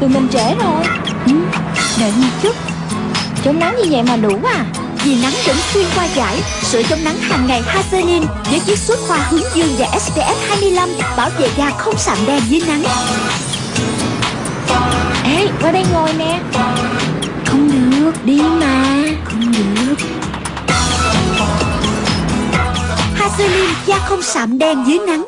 Tụi mình trễ rồi. Ừ, Đợi một chút. Chống nắng như vậy mà đủ à? Vì nắng vẫn xuyên qua giải Sữa chống nắng hàng ngày hazelin Với chiết xuất hoa hướng dương và SPF 25 Bảo vệ da không sạm đen dưới nắng. Ê qua đây ngồi nè. Không được Đi mà. Không được. Hazelin da không sạm đen dưới nắng.